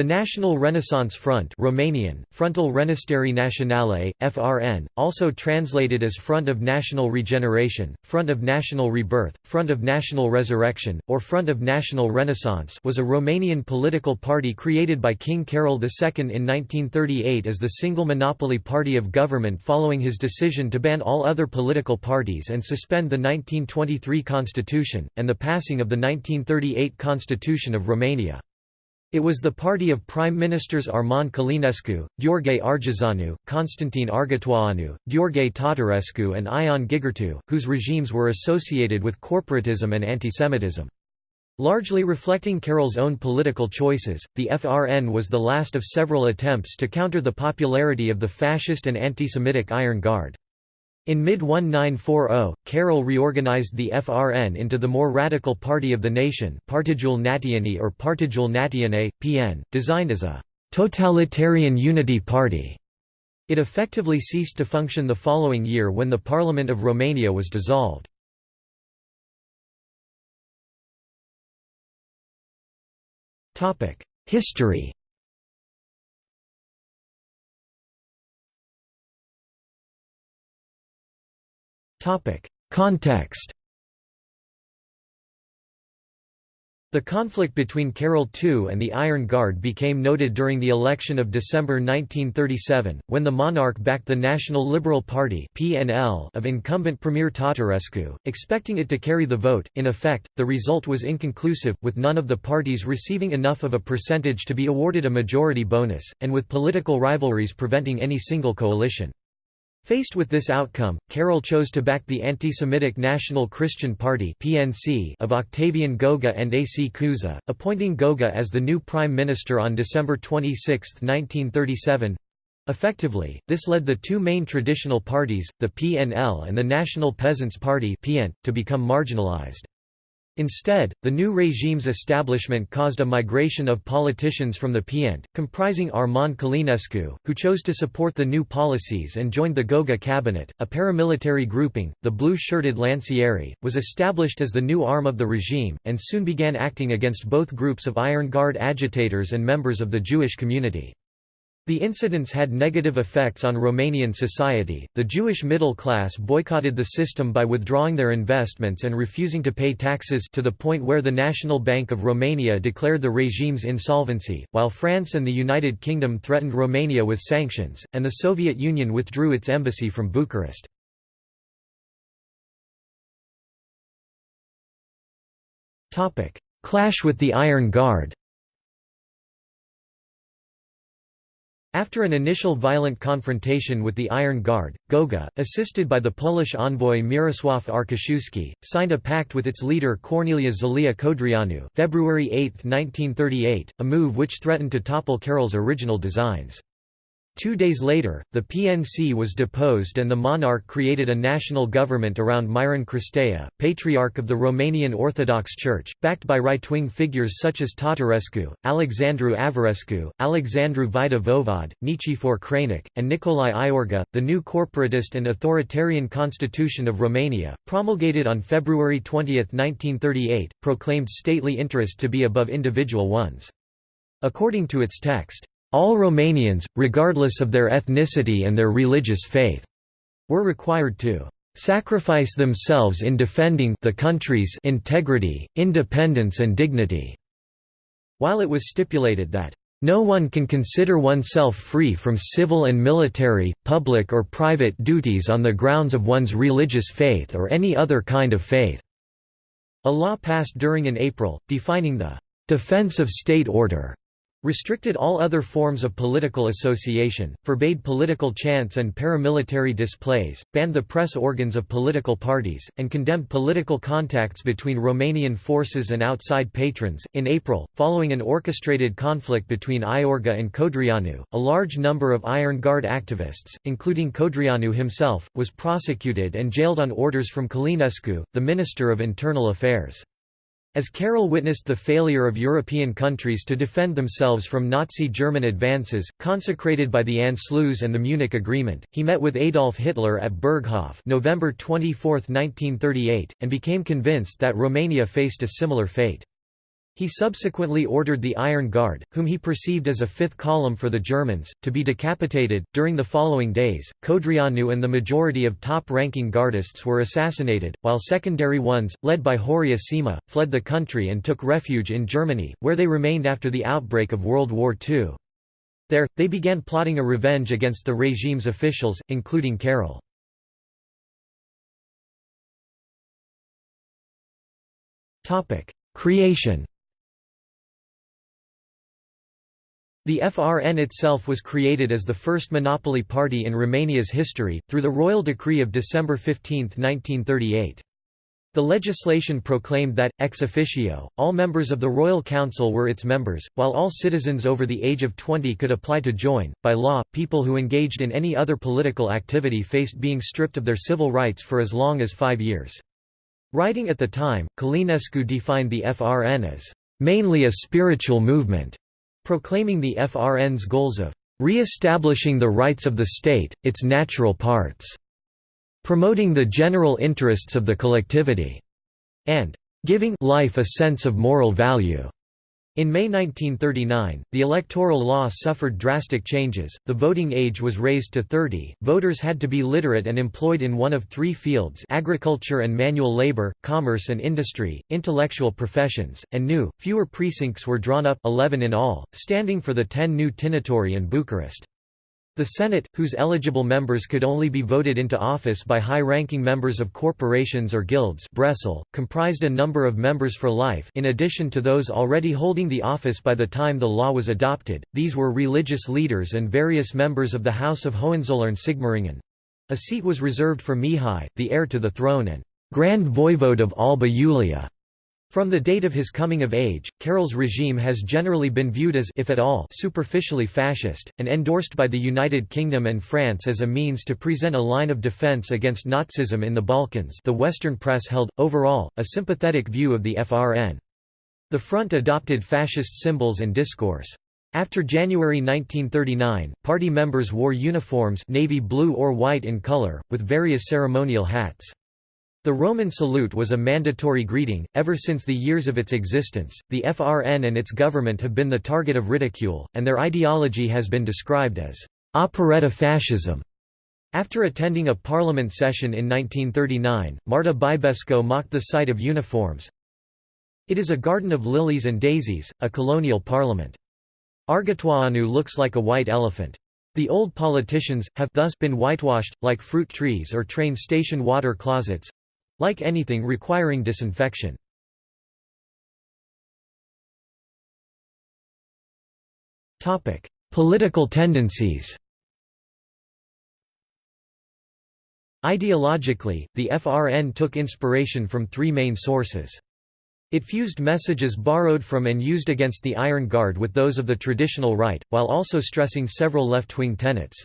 The National Renaissance Front Romanian, Frontul Renașterii Naționale, FRN, also translated as Front of National Regeneration, Front of National Rebirth, Front of National Resurrection, or Front of National Renaissance was a Romanian political party created by King Carol II in 1938 as the single monopoly party of government following his decision to ban all other political parties and suspend the 1923 constitution, and the passing of the 1938 Constitution of Romania. It was the party of Prime Ministers Armand Călinescu, Gheorghe Argeșanu, Constantine Argetoianu, Gheorghe Tatarescu and Ion Gigurtu, whose regimes were associated with corporatism and antisemitism. Largely reflecting Carol's own political choices, the FRN was the last of several attempts to counter the popularity of the fascist and anti-Semitic Iron Guard. In mid-1940, Carol reorganized the FRN into the more radical Party of the Nation Partidul Națiunii or Partidul Națiunii, PN, designed as a «totalitarian unity party». It effectively ceased to function the following year when the Parliament of Romania was dissolved. History Context The conflict between Carol II and the Iron Guard became noted during the election of December 1937, when the monarch backed the National Liberal Party of incumbent Premier Tatarescu, expecting it to carry the vote. In effect, the result was inconclusive, with none of the parties receiving enough of a percentage to be awarded a majority bonus, and with political rivalries preventing any single coalition. Faced with this outcome, Carol chose to back the anti-Semitic National Christian Party (PNC) of Octavian Goga and A. C. Cuza, appointing Goga as the new prime minister on December 26, 1937. Effectively, this led the two main traditional parties, the PNL and the National Peasants' Party (PN), to become marginalized. Instead, the new regime's establishment caused a migration of politicians from the PNT, comprising Armand Călinescu, who chose to support the new policies and joined the Goga cabinet. A paramilitary grouping, the blue-shirted Lancieri, was established as the new arm of the regime, and soon began acting against both groups of Iron Guard agitators and members of the Jewish community. The incidents had negative effects on Romanian society. The Jewish middle class boycotted the system by withdrawing their investments and refusing to pay taxes to the point where the National Bank of Romania declared the regime's insolvency, while France and the United Kingdom threatened Romania with sanctions, and the Soviet Union withdrew its embassy from Bucharest. Clash with the Iron Guard After an initial violent confrontation with the Iron Guard, Goga, assisted by the Polish envoy Mirosław Arciszewski, signed a pact with its leader Corneliu Zelea Codreanu February 8, 1938, a move which threatened to topple Carol's original designs. Two days later, the PNC was deposed and the monarch created a national government around Miron Cristea, patriarch of the Romanian Orthodox Church, backed by right-wing figures such as Tatarescu, Alexandru Averescu, Alexandru Vaida Voevod, Nichifor Crainic, and Nicolae Iorga. The new corporatist and authoritarian constitution of Romania, promulgated on February 20, 1938, proclaimed stately interest to be above individual ones. According to its text, all Romanians, regardless of their ethnicity and their religious faith, were required to sacrifice themselves in defending the country's integrity, independence and dignity." While it was stipulated that no one can consider oneself free from civil and military, public or private duties on the grounds of one's religious faith or any other kind of faith." A law passed during in April, defining the "...defense of state order." Restricted all other forms of political association, forbade political chants and paramilitary displays, banned the press organs of political parties, and condemned political contacts between Romanian forces and outside patrons. In April, following an orchestrated conflict between Iorga and Codreanu, a large number of Iron Guard activists, including Codreanu himself, was prosecuted and jailed on orders from Călinescu, the Minister of Internal Affairs. As Carol witnessed the failure of European countries to defend themselves from Nazi German advances, consecrated by the Anschluss and the Munich Agreement, he met with Adolf Hitler at Berghof November 24, 1938, and became convinced that Romania faced a similar fate. He subsequently ordered the Iron Guard, whom he perceived as a fifth column for the Germans, to be decapitated. During the following days, Codreanu and the majority of top ranking Guardists were assassinated, while secondary ones, led by Horia Sima, fled the country and took refuge in Germany, where they remained after the outbreak of World War II. There, they began plotting a revenge against the regime's officials, including Carol. Creation The FRN itself was created as the first monopoly party in Romania's history, through the royal decree of December 15, 1938. The legislation proclaimed that, ex officio, all members of the Royal Council were its members, while all citizens over the age of 20 could apply to join. By law, people who engaged in any other political activity faced being stripped of their civil rights for as long as five years. Writing at the time, Călinescu defined the FRN as mainly a spiritual movement proclaiming the FRN's goals of re-establishing the rights of the state, its natural parts, promoting the general interests of the collectivity, and giving life a sense of moral value. In May 1939, the electoral law suffered drastic changes, the voting age was raised to 30, voters had to be literate and employed in one of three fields agriculture and manual labor, commerce and industry, intellectual professions, and new, fewer precincts were drawn up 11 in all, standing for the 10 new Timișoara and Bucharest. The Senate, whose eligible members could only be voted into office by high-ranking members of corporations or guilds bresle, comprised a number of members for life in addition to those already holding the office by the time the law was adopted, these were religious leaders and various members of the House of Hohenzollern-Sigmaringen. A seat was reserved for Mihai, the heir to the throne and Grand Voivode of Alba Iulia. From the date of his coming of age, Carol's regime has generally been viewed as if at all, superficially fascist, and endorsed by the United Kingdom and France as a means to present a line of defence against Nazism in the Balkans the Western press held, overall, a sympathetic view of the FRN. The front adopted fascist symbols and discourse. After January 1939, party members wore uniforms navy blue or white in color, with various ceremonial hats. The Roman salute was a mandatory greeting. Ever since the years of its existence, the FRN and its government have been the target of ridicule, and their ideology has been described as operetta fascism. After attending a parliament session in 1939, Marta Bibesco mocked the sight of uniforms. It is a garden of lilies and daisies, a colonial parliament. Argetoianu looks like a white elephant. The old politicians, have thus been whitewashed, like fruit trees or train station water closets, like anything requiring disinfection. Topic: Political tendencies Ideologically, the FRN took inspiration from three main sources. It fused messages borrowed from and used against the Iron Guard with those of the traditional right, while also stressing several left-wing tenets.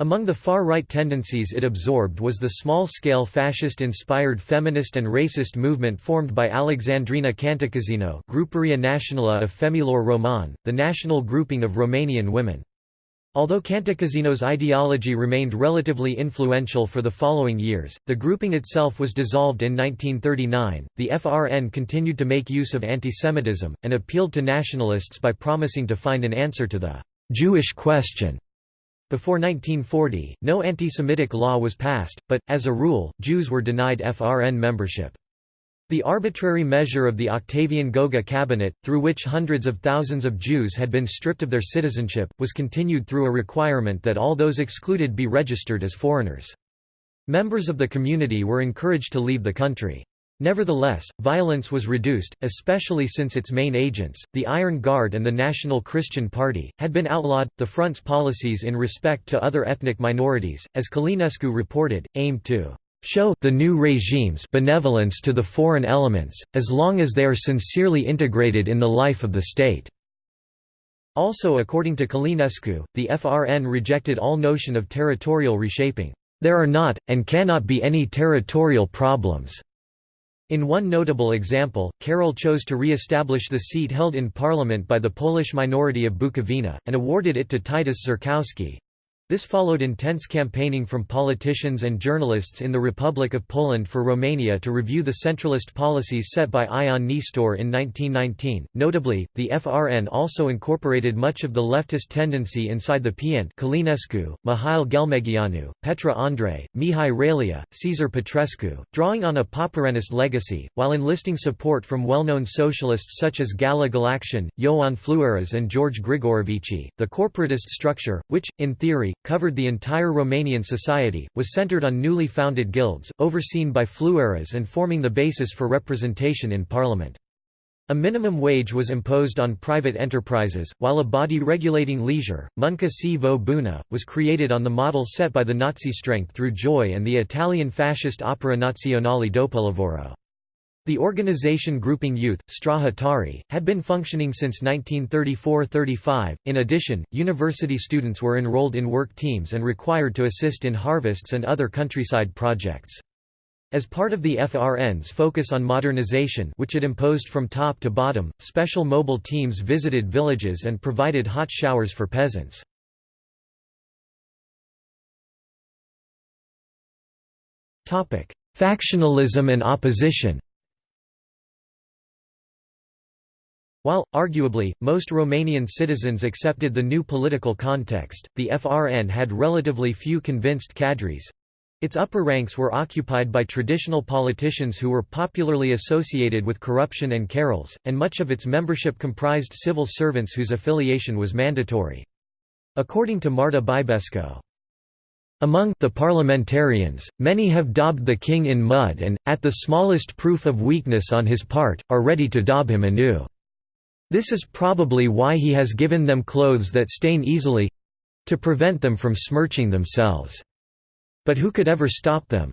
Among the far-right tendencies it absorbed was the small-scale fascist-inspired feminist and racist movement formed by Alexandrina Cantacuzino Gruparea Națională of Femeilor Roman, the national grouping of Romanian women. Although Cantacuzino's ideology remained relatively influential for the following years, the grouping itself was dissolved in 1939. The FRN continued to make use of antisemitism, and appealed to nationalists by promising to find an answer to the Jewish question before 1940, no anti-Semitic law was passed, but, as a rule, Jews were denied FRN membership. The arbitrary measure of the Octavian Goga cabinet, through which hundreds of thousands of Jews had been stripped of their citizenship, was continued through a requirement that all those excluded be registered as foreigners. Members of the community were encouraged to leave the country. Nevertheless, violence was reduced, especially since its main agents, the Iron Guard and the National Christian Party, had been outlawed. The front's policies in respect to other ethnic minorities, as Călinescu reported, aimed to show the new regime's benevolence to the foreign elements, as long as they are sincerely integrated in the life of the state. Also according to Călinescu, the FRN rejected all notion of territorial reshaping. There are not, and cannot be any territorial problems. In one notable example, Carol chose to re-establish the seat held in parliament by the Polish minority of Bukowina, and awarded it to Titus Zurkowski. This followed intense campaigning from politicians and journalists in the Republic of Poland for Romania to review the centralist policies set by Ion Nestor in 1919. Notably, the FRN also incorporated much of the leftist tendency inside the PN Călinescu, Mihail Ghelmegeanu, Petre Andrei, Mihai Ralea, Cezar Petrescu, drawing on a Poporanist legacy, while enlisting support from well-known socialists such as Gala Galaction, Ioan Flueras and George Grigorovici. The corporatist structure, which, in theory, covered the entire Romanian society, was centered on newly founded guilds, overseen by flueras and forming the basis for representation in parliament. A minimum wage was imposed on private enterprises, while a body regulating leisure, Munca și Voie Bună, was created on the model set by the Nazi strength through Joy and the Italian fascist Opera Nazionale Dopolavoro. The organization grouping youth, Straja Țării, had been functioning since 1934–35. In addition, university students were enrolled in work teams and required to assist in harvests and other countryside projects. As part of the FRN's focus on modernization which it imposed from top to bottom, special mobile teams visited villages and provided hot showers for peasants. Factionalism and opposition While, arguably, most Romanian citizens accepted the new political context, the FRN had relatively few convinced cadres. Its upper ranks were occupied by traditional politicians who were popularly associated with corruption and Carols, and much of its membership comprised civil servants whose affiliation was mandatory. According to Marta Bibesco, among the parliamentarians, many have daubed the king in mud and, at the smallest proof of weakness on his part, are ready to daub him anew. This is probably why he has given them clothes that stain easily—to prevent them from smirching themselves. But who could ever stop them?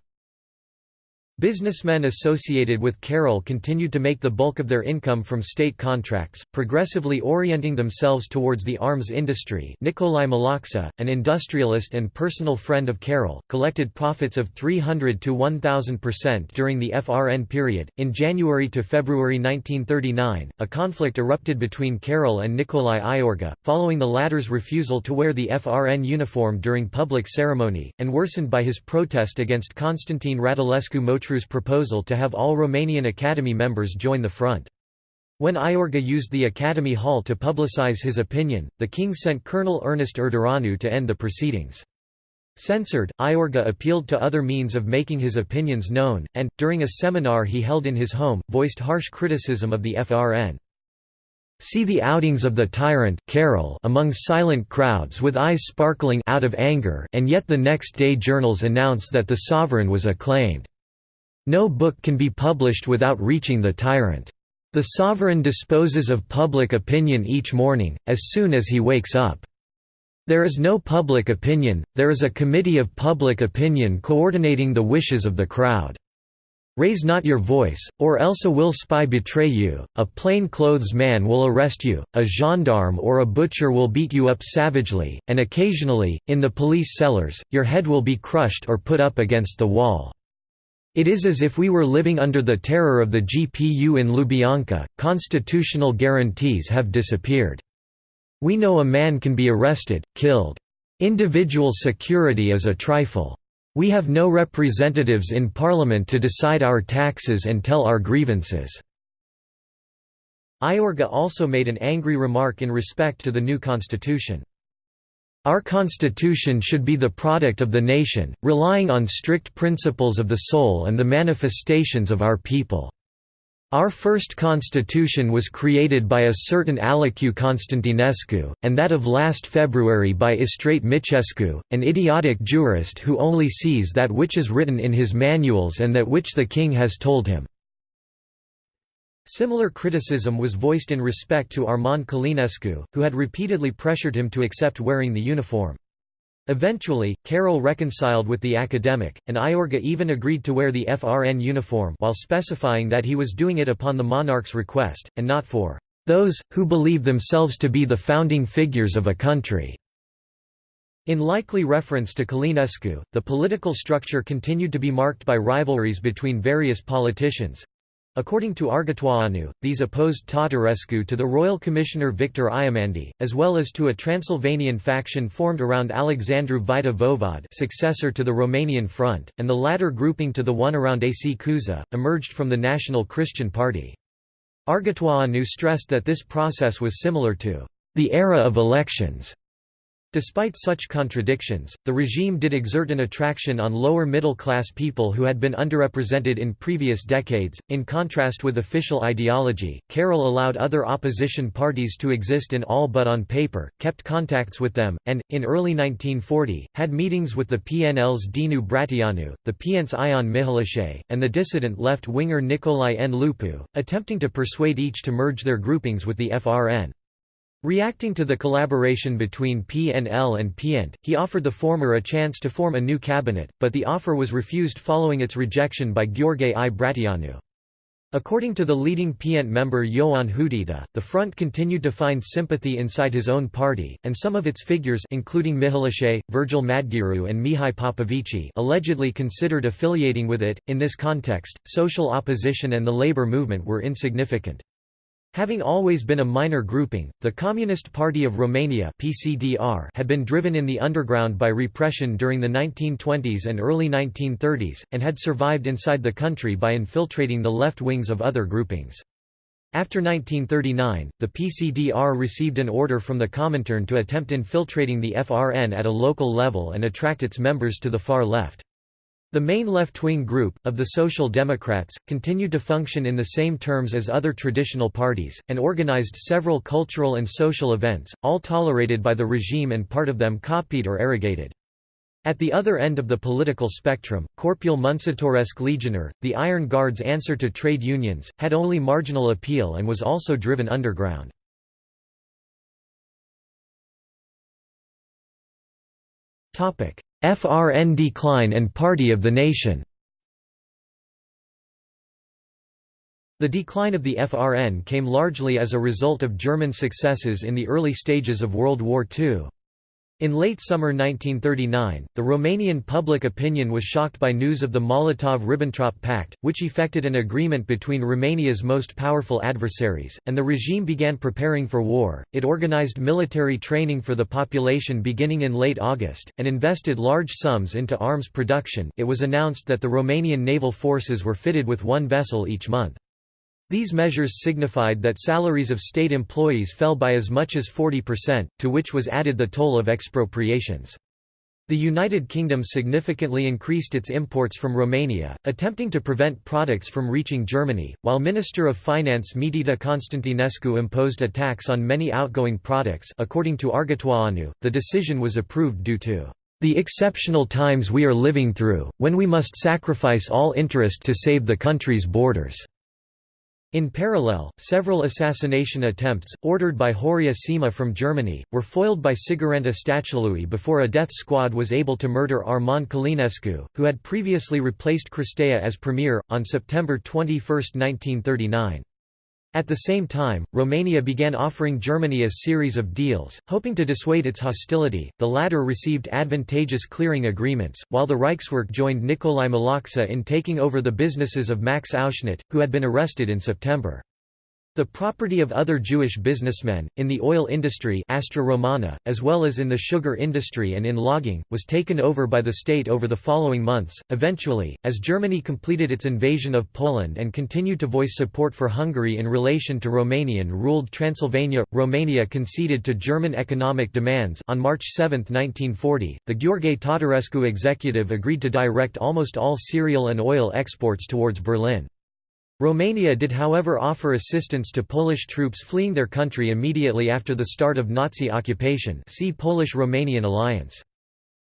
Businessmen associated with Carol continued to make the bulk of their income from state contracts, progressively orienting themselves towards the arms industry Nicolae Malaxa, an industrialist and personal friend of Carol, collected profits of 300 to 1,000% during the FRN period. In January to February 1939, a conflict erupted between Carol and Nicolae Iorga, following the latter's refusal to wear the FRN uniform during public ceremony, and worsened by his protest against Constantine Radulescu Motru proposal to have all Romanian Academy members join the front. When Iorga used the Academy Hall to publicize his opinion, the king sent Colonel Ernest Urdăreanu to end the proceedings. Censored, Iorga appealed to other means of making his opinions known, and, during a seminar he held in his home, voiced harsh criticism of the FRN. See the outings of the tyrant Carol among silent crowds with eyes sparkling out of anger and yet the next day journals announce that the sovereign was acclaimed. No book can be published without reaching the tyrant. The sovereign disposes of public opinion each morning, as soon as he wakes up. There is no public opinion, there is a committee of public opinion coordinating the wishes of the crowd. Raise not your voice, or else a will spy betray you, a plain-clothes man will arrest you, a gendarme or a butcher will beat you up savagely, and occasionally, in the police cellars, your head will be crushed or put up against the wall. It is as if we were living under the terror of the GPU in Lubyanka, constitutional guarantees have disappeared. We know a man can be arrested, killed. Individual security is a trifle. We have no representatives in parliament to decide our taxes and tell our grievances." Iorga also made an angry remark in respect to the new constitution. Our constitution should be the product of the nation, relying on strict principles of the soul and the manifestations of our people. Our first constitution was created by a certain Alecu Constantinescu, and that of last February by Istrate Micescu, an idiotic jurist who only sees that which is written in his manuals and that which the king has told him. Similar criticism was voiced in respect to Armand Călinescu, who had repeatedly pressured him to accept wearing the uniform. Eventually, Carol reconciled with the academic, and Iorga even agreed to wear the FRN uniform while specifying that he was doing it upon the monarch's request, and not for "...those, who believe themselves to be the founding figures of a country." In likely reference to Călinescu, the political structure continued to be marked by rivalries between various politicians, According to Argetoianu, these opposed Tătărescu to the royal commissioner Victor Iamandi, as well as to a Transylvanian faction formed around Alexandru Vaida Voivod successor to the Romanian Front, and the latter grouping to the one around AC Cuza, emerged from the National Christian Party. Argetoianu stressed that this process was similar to the era of elections Despite such contradictions, the regime did exert an attraction on lower middle-class people who had been underrepresented in previous decades. In contrast with official ideology, Carol allowed other opposition parties to exist in all but on paper, kept contacts with them, and, in early 1940, had meetings with the PNL's Dinu Bratianu, the PN's Ion Mihalache, and the dissident left-winger Nicolae N. Lupu, attempting to persuade each to merge their groupings with the FRN. Reacting to the collaboration between PNL and PNT, he offered the former a chance to form a new cabinet, but the offer was refused following its rejection by Gheorghe I Bratianu. According to the leading PNT member Ioan Hudita, the front continued to find sympathy inside his own party, and some of its figures including Mihalache, Virgil Madgearu and Mihai Popovici allegedly considered affiliating with it. In this context, social opposition and the labor movement were insignificant. Having always been a minor grouping, the Communist Party of Romania (PCDR) had been driven in the underground by repression during the 1920s and early 1930s, and had survived inside the country by infiltrating the left wings of other groupings. After 1939, the PCDR received an order from the Comintern to attempt infiltrating the FRN at a local level and attract its members to the far left. The main left-wing group, of the Social Democrats, continued to function in the same terms as other traditional parties, and organized several cultural and social events, all tolerated by the regime and part of them copied or arrogated. At the other end of the political spectrum, Corpul Muncitoresc Legionar, the Iron Guard's answer to trade unions, had only marginal appeal and was also driven underground. FRN decline and Party of the Nation The decline of the FRN came largely as a result of German successes in the early stages of World War II. In late summer 1939, the Romanian public opinion was shocked by news of the Molotov–Ribbentrop Pact, which effected an agreement between Romania's most powerful adversaries, and the regime began preparing for war. It organized military training for the population beginning in late August, and invested large sums into arms production. It was announced that the Romanian naval forces were fitted with one vessel each month. These measures signified that salaries of state employees fell by as much as 40%, to which was added the toll of expropriations. The United Kingdom significantly increased its imports from Romania, attempting to prevent products from reaching Germany, while Minister of Finance Mitita Constantinescu imposed a tax on many outgoing products according to Argetoianu, the decision was approved due to the exceptional times we are living through, when we must sacrifice all interest to save the country's borders. In parallel, several assassination attempts, ordered by Horia Sima from Germany, were foiled by Siguranta Statului before a death squad was able to murder Armand Călinescu, who had previously replaced Cristea as premier, on September 21, 1939. At the same time, Romania began offering Germany a series of deals, hoping to dissuade its hostility. The latter received advantageous clearing agreements, while the Reichswerk joined Nicolae Malaxa in taking over the businesses of Max Auschnitt, who had been arrested in September. The property of other Jewish businessmen, in the oil industry Astra Romana, as well as in the sugar industry and in logging, was taken over by the state over the following months. Eventually, as Germany completed its invasion of Poland and continued to voice support for Hungary in relation to Romanian-ruled Transylvania, Romania conceded to German economic demands on March 7, 1940, the Gheorghe Tătărescu executive agreed to direct almost all cereal and oil exports towards Berlin. Romania did however offer assistance to Polish troops fleeing their country immediately after the start of Nazi occupation see Polish-Romanian alliance.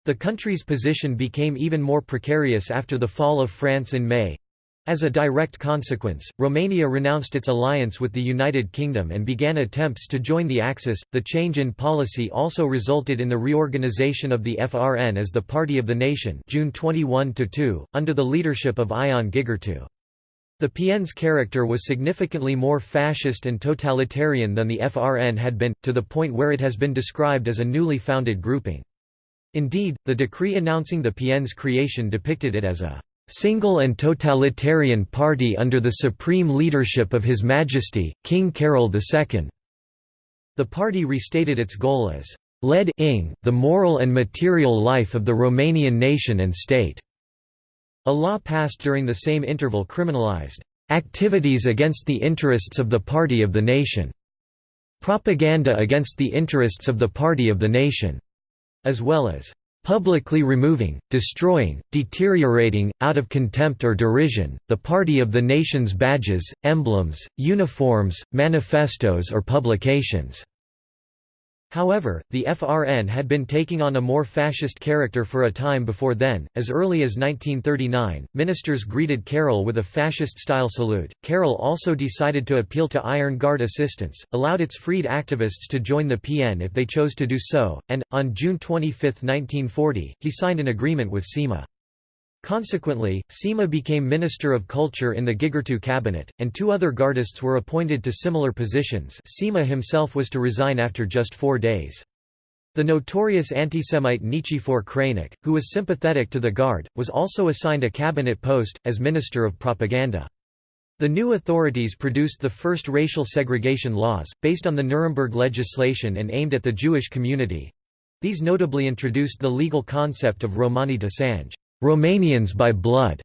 The country's position became even more precarious after the fall of France in May. As a direct consequence, Romania renounced its alliance with the United Kingdom and began attempts to join the Axis. The change in policy also resulted in the reorganization of the FRN as the Party of the Nation, June 21 2, under the leadership of Ion Gigurtu. The PN's character was significantly more fascist and totalitarian than the FRN had been, to the point where it has been described as a newly founded grouping. Indeed, the decree announcing the PN's creation depicted it as a single and totalitarian party under the supreme leadership of His Majesty, King Carol II." The party restated its goal as led the moral and material life of the Romanian nation and state. A law passed during the same interval criminalized activities against the interests of the party of the nation, propaganda against the interests of the party of the nation, as well as publicly removing, destroying, deteriorating, out of contempt or derision, the party of the nation's badges, emblems, uniforms, manifestos or publications." However, the FRN had been taking on a more fascist character for a time before then. As early as 1939, ministers greeted Carol with a fascist style salute. Carol also decided to appeal to Iron Guard assistance, allowed its freed activists to join the PN if they chose to do so, and, on June 25, 1940, he signed an agreement with Sima. Consequently, Sima became Minister of Culture in the Gigurtu cabinet, and two other Gardists were appointed to similar positions Sima himself was to resign after just four days. The notorious anti-Semite Nichifor Crainic, who was sympathetic to the Guard, was also assigned a cabinet post, as Minister of Propaganda. The new authorities produced the first racial segregation laws, based on the Nuremberg legislation and aimed at the Jewish community. These notably introduced the legal concept of Romani de Sange. Romanians by blood,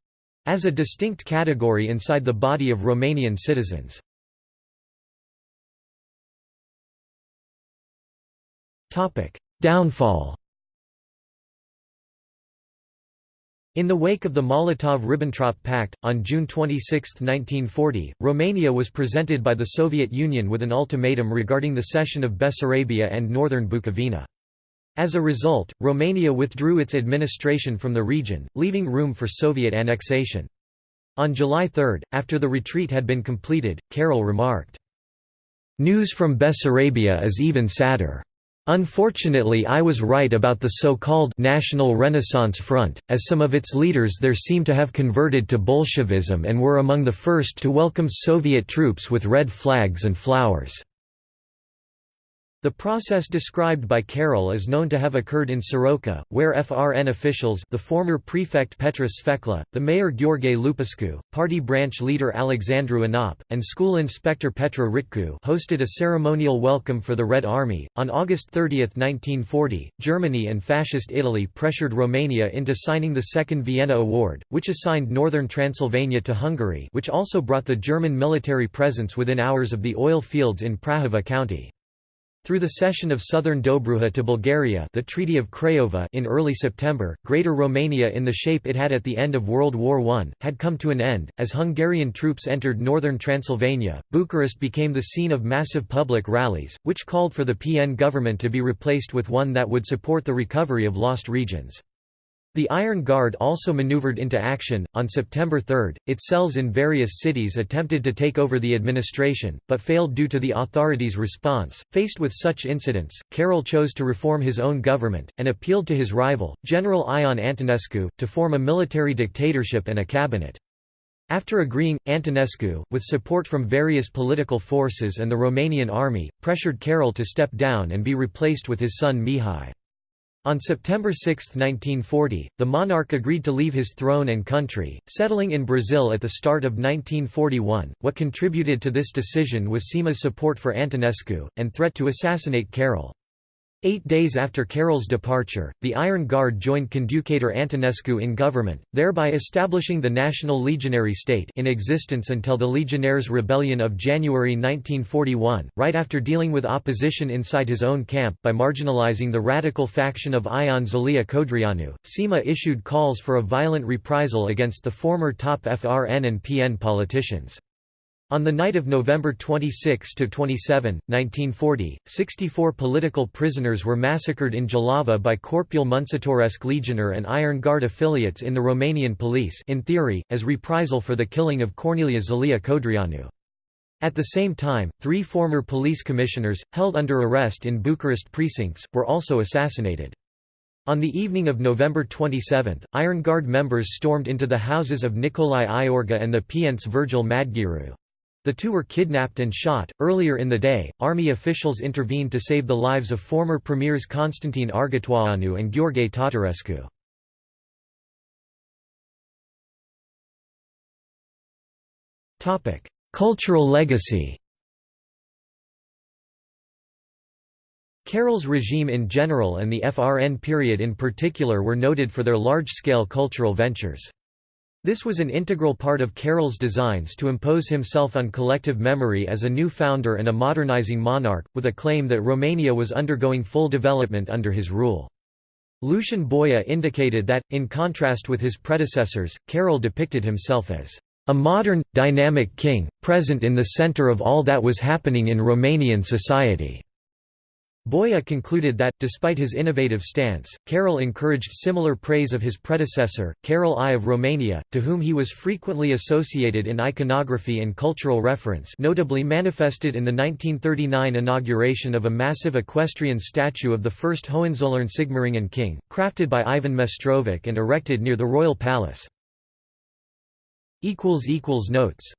as a distinct category inside the body of Romanian citizens. Downfall In the wake of the Molotov–Ribbentrop Pact, on June 26, 1940, Romania was presented by the Soviet Union with an ultimatum regarding the cession of Bessarabia and northern Bukovina. As a result, Romania withdrew its administration from the region, leaving room for Soviet annexation. On July 3, after the retreat had been completed, Carol remarked, "...news from Bessarabia is even sadder. Unfortunately I was right about the so-called National Renaissance Front, as some of its leaders there seem to have converted to Bolshevism and were among the first to welcome Soviet troops with red flags and flowers." The process described by Carol is known to have occurred in Soroca, where FRN officials the former prefect Petrus Sfecla, the mayor Gheorghe Lupescu, party branch leader Alexandru Anop, and school inspector Petra Ritcu hosted a ceremonial welcome for the Red Army. On August 30, 1940, Germany and Fascist Italy pressured Romania into signing the Second Vienna Award, which assigned northern Transylvania to Hungary which also brought the German military presence within hours of the oil fields in Prahova county. Through the cession of southern Dobruja to Bulgaria the Treaty of Craiova in early September, Greater Romania in the shape it had at the end of World War I, had come to an end. As Hungarian troops entered northern Transylvania, Bucharest became the scene of massive public rallies, which called for the PN government to be replaced with one that would support the recovery of lost regions. The Iron Guard also maneuvered into action. On September 3, its cells in various cities attempted to take over the administration, but failed due to the authorities' response. Faced with such incidents, Carol chose to reform his own government, and appealed to his rival, General Ion Antonescu, to form a military dictatorship and a cabinet. After agreeing, Antonescu, with support from various political forces and the Romanian army, pressured Carol to step down and be replaced with his son Mihai. On September 6, 1940, the monarch agreed to leave his throne and country, settling in Brazil at the start of 1941. What contributed to this decision was Sima's support for Antonescu, and threat to assassinate Carol. Eight days after Carol's departure, the Iron Guard joined Conducator Antonescu in government, thereby establishing the National Legionary State in existence until the Legionnaires' Rebellion of January 1941, right after dealing with opposition inside his own camp by marginalizing the radical faction of Ion Zelea Codreanu. Sima issued calls for a violent reprisal against the former top FRN and PN politicians. On the night of November 26–27, 1940, 64 political prisoners were massacred in Jilava by Corpul Muncitoresc Legionar and Iron Guard affiliates in the Romanian police in theory, as reprisal for the killing of Corneliu Zelea Codreanu. At the same time, three former police commissioners, held under arrest in Bucharest precincts, were also assassinated. On the evening of November 27, Iron Guard members stormed into the houses of Nicolae Iorga and the Pienț Virgil Madgearu. The two were kidnapped and shot. Earlier in the day, army officials intervened to save the lives of former premiers Constantine Argetoianu and Gheorghe Tatarescu. Cultural legacy Carol's regime in general and the FRN period in particular were noted for their large-scale cultural ventures. This was an integral part of Carol's designs to impose himself on collective memory as a new founder and a modernizing monarch, with a claim that Romania was undergoing full development under his rule. Lucian Boia indicated that, in contrast with his predecessors, Carroll depicted himself as a modern, dynamic king, present in the center of all that was happening in Romanian society. Boia concluded that, despite his innovative stance, Carol encouraged similar praise of his predecessor, Carol I of Romania, to whom he was frequently associated in iconography and cultural reference notably manifested in the 1939 inauguration of a massive equestrian statue of the first Hohenzollern Sigmaringen king, crafted by Ivan Mestrovic and erected near the royal palace. Notes